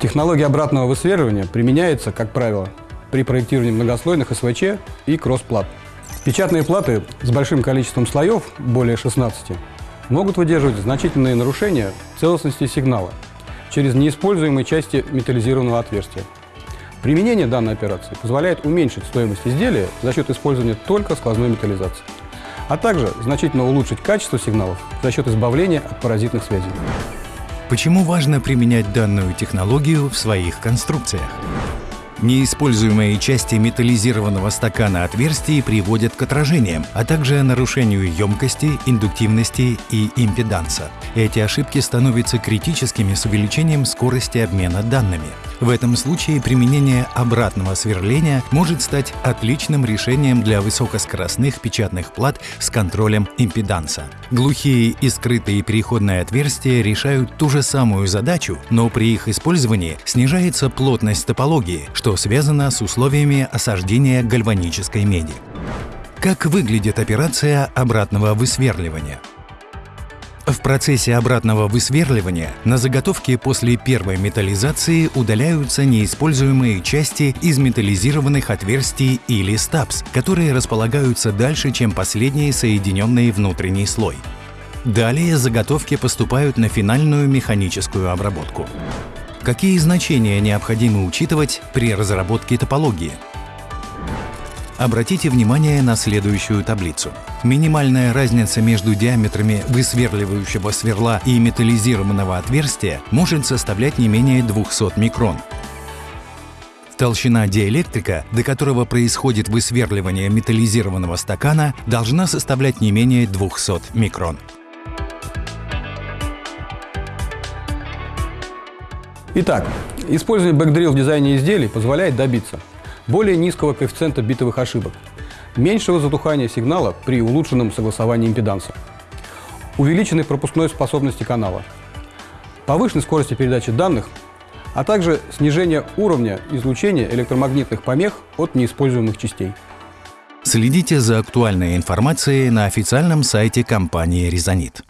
Технология обратного высверливания применяется, как правило, при проектировании многослойных СВЧ и кросс-плат. Печатные платы с большим количеством слоев, более 16, могут выдерживать значительные нарушения целостности сигнала через неиспользуемые части металлизированного отверстия. Применение данной операции позволяет уменьшить стоимость изделия за счет использования только сквозной металлизации, а также значительно улучшить качество сигналов за счет избавления от паразитных связей. Почему важно применять данную технологию в своих конструкциях? Неиспользуемые части металлизированного стакана отверстий приводят к отражениям, а также нарушению емкости, индуктивности и импеданса. Эти ошибки становятся критическими с увеличением скорости обмена данными. В этом случае применение обратного сверления может стать отличным решением для высокоскоростных печатных плат с контролем импеданса. Глухие и скрытые переходные отверстия решают ту же самую задачу, но при их использовании снижается плотность топологии, что связано с условиями осаждения гальванической меди. Как выглядит операция обратного высверливания? В процессе обратного высверливания на заготовке после первой металлизации удаляются неиспользуемые части из металлизированных отверстий или стапс, которые располагаются дальше, чем последний соединенный внутренний слой. Далее заготовки поступают на финальную механическую обработку. Какие значения необходимо учитывать при разработке топологии? Обратите внимание на следующую таблицу. Минимальная разница между диаметрами высверливающего сверла и металлизированного отверстия может составлять не менее 200 микрон. Толщина диэлектрика, до которого происходит высверливание металлизированного стакана, должна составлять не менее 200 микрон. Итак, использование бэкдрил в дизайне изделий позволяет добиться более низкого коэффициента битовых ошибок, меньшего затухания сигнала при улучшенном согласовании импеданса, увеличенной пропускной способности канала, повышенной скорости передачи данных, а также снижение уровня излучения электромагнитных помех от неиспользуемых частей. Следите за актуальной информацией на официальном сайте компании «Резонит».